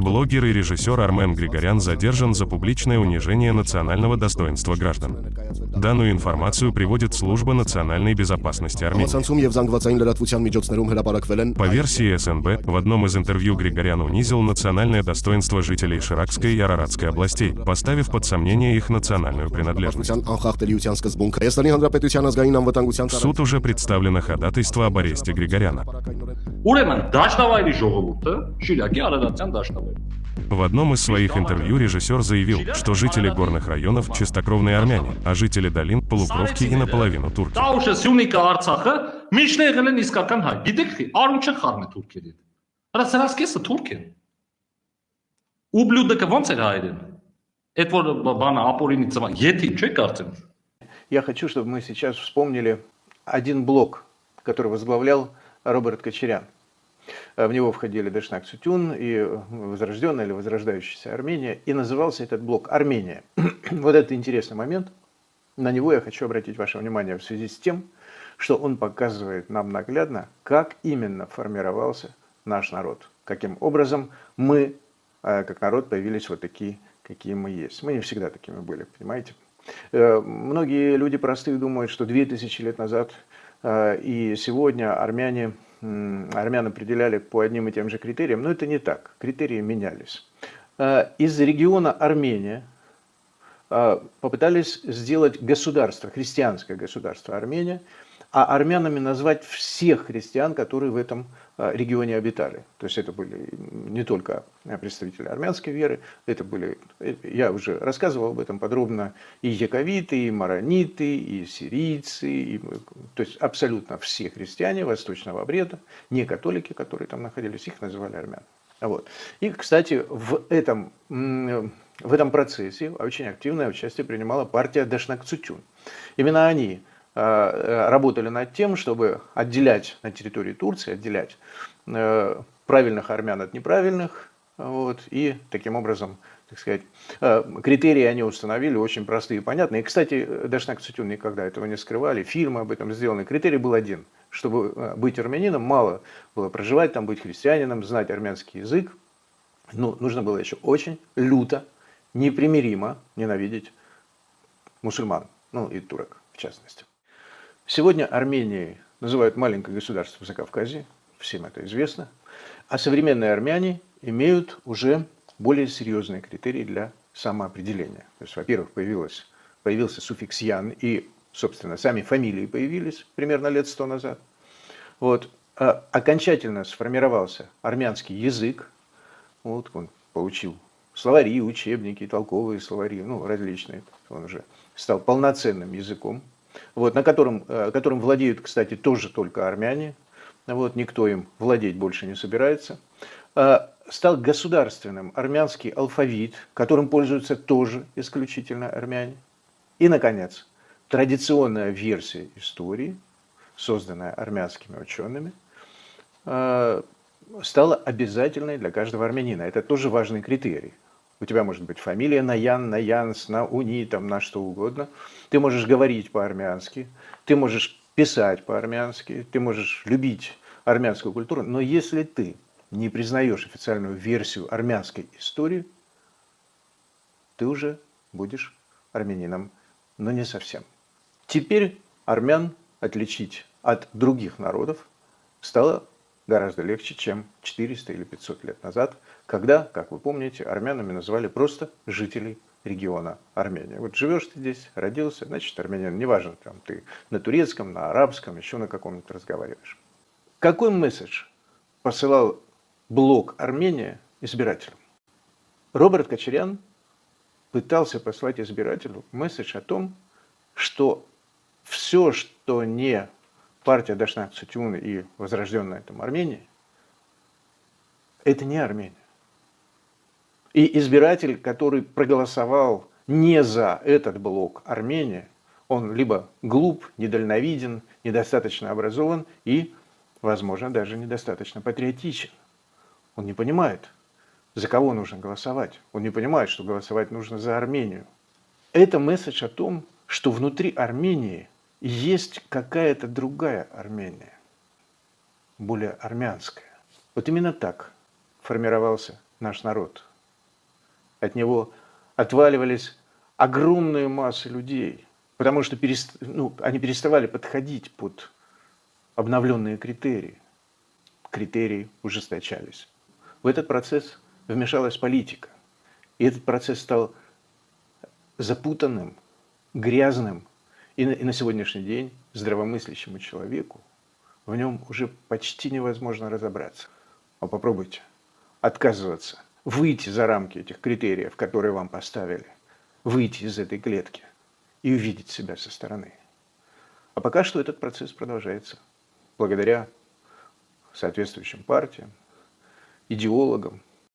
Блогер и режиссер Армен Григорян задержан за публичное унижение национального достоинства граждан. Данную информацию приводит Служба национальной безопасности Армении. По версии СНБ, в одном из интервью Григорян унизил национальное достоинство жителей Ширакской и Араратской областей, поставив под сомнение их национальную принадлежность. В суд уже представлено ходатайство об аресте Григоряна. Ուրեմն դաշնավայրի ժողովուրդը Շիրակի Արարատյան դաշնավայր։ В одном из своих интервью режиссер заявил, что жители горных районов – чистокровные армяне, а жители долин – полукровки и наполовину турки. Տաուշը Սյունիքը Արցախը միշտ եղել են իսկական հայ։ Գիտեք, արուն չեն խառնել թուրքերի հետ։ Հələ սրանց կեսը թուրք են։ Ուբլյուդը ոնց էր հայերեն։ Այդ որ բանը ապորինի ծվա, եթի չէ կարծեմ։ Я хочу, чтобы мы сейчас вспомнили один блок, который возглавлял Роберт Кочерян. В него входили Дашнак Сутюн и возрожденная или возрождающаяся Армения. И назывался этот блок «Армения». вот это интересный момент. На него я хочу обратить ваше внимание в связи с тем, что он показывает нам наглядно, как именно формировался наш народ. Каким образом мы, э, как народ, появились вот такие, какие мы есть. Мы не всегда такими были, понимаете? Э, многие люди простые думают, что 2000 лет назад э, и сегодня армяне армян определяли по одним и тем же критериям, но это не так. Критерии менялись. Э, из региона Армения э, попытались сделать государство, христианское государство Армения, а армянами назвать всех христиан, которые в этом регионе обитали. То есть это были не только представители армянской веры, это были, я уже рассказывал об этом подробно, и яковиты, и марониты, и сирийцы, и, то есть абсолютно все христиане восточного обреда, не католики, которые там находились, их называли армян. Вот. И, кстати, в этом, в этом процессе очень активное участие принимала партия Дашнакцутюн. Именно они Э, работали над тем, чтобы отделять на территории Турции, отделять э, правильных армян от неправильных, вот, и таким образом, так сказать, э, критерии они установили очень простые и понятные. И, кстати, Дашнак Цитюн никогда этого не скрывали, фильмы об этом сделаны. Критерий был один. Чтобы быть армянином, мало было проживать там, быть христианином, знать армянский язык. Ну, нужно было еще очень люто, непримиримо ненавидеть мусульман, ну и турок в частности. Сегодня Арменией называют маленькое государство в Закавказье, всем это известно, а современные армяне имеют уже более серьезные критерии для самоопределения. То есть, во-первых, появился суффикс «ян», и, собственно, сами фамилии появились примерно лет сто назад. Вот. А окончательно сформировался армянский язык, вот он получил словари, учебники, толковые словари, ну, различные. Он уже стал полноценным языком, вот, на котором, э, которым владеют, кстати, тоже только армяне, вот, никто им владеть больше не собирается, а, стал государственным армянский алфавит, которым пользуются тоже исключительно армяне. И, наконец, традиционная версия истории, созданная армянскими учеными, а, стала обязательной для каждого армянина. Это тоже важный критерий. У тебя может быть фамилия на Ян, на Янс, на Уни, там, на что угодно. Ты можешь говорить по-армянски, ты можешь писать по-армянски, ты можешь любить армянскую культуру, но если ты не признаешь официальную версию армянской истории, ты уже будешь армянином, но не совсем. Теперь армян отличить от других народов стало гораздо легче, чем 400 или 500 лет назад, когда, как вы помните, армянами называли просто жителей региона Армения. Вот живешь ты здесь, родился, значит армянин, неважно, там ты на турецком, на арабском, еще на каком-нибудь разговариваешь. Какой месседж посылал блок Армения избирателям? Роберт Кочерян пытался послать избирателю месседж о том, что все, что не партия Дашнак Цутюн и возрожденная там Армения, это не Армения. И избиратель, который проголосовал не за этот блок Армения, он либо глуп, недальновиден, недостаточно образован и, возможно, даже недостаточно патриотичен. Он не понимает, за кого нужно голосовать. Он не понимает, что голосовать нужно за Армению. Это месседж о том, что внутри Армении есть какая-то другая Армения, более армянская. Вот именно так формировался наш народ. От него отваливались огромные массы людей, потому что перест... ну, они переставали подходить под обновленные критерии. Критерии ужесточались. В этот процесс вмешалась политика. И этот процесс стал запутанным, грязным. И на, и на сегодняшний день здравомыслящему человеку в нем уже почти невозможно разобраться. А попробуйте отказываться, выйти за рамки этих критериев, которые вам поставили, выйти из этой клетки и увидеть себя со стороны. А пока что этот процесс продолжается благодаря соответствующим партиям, идеологам,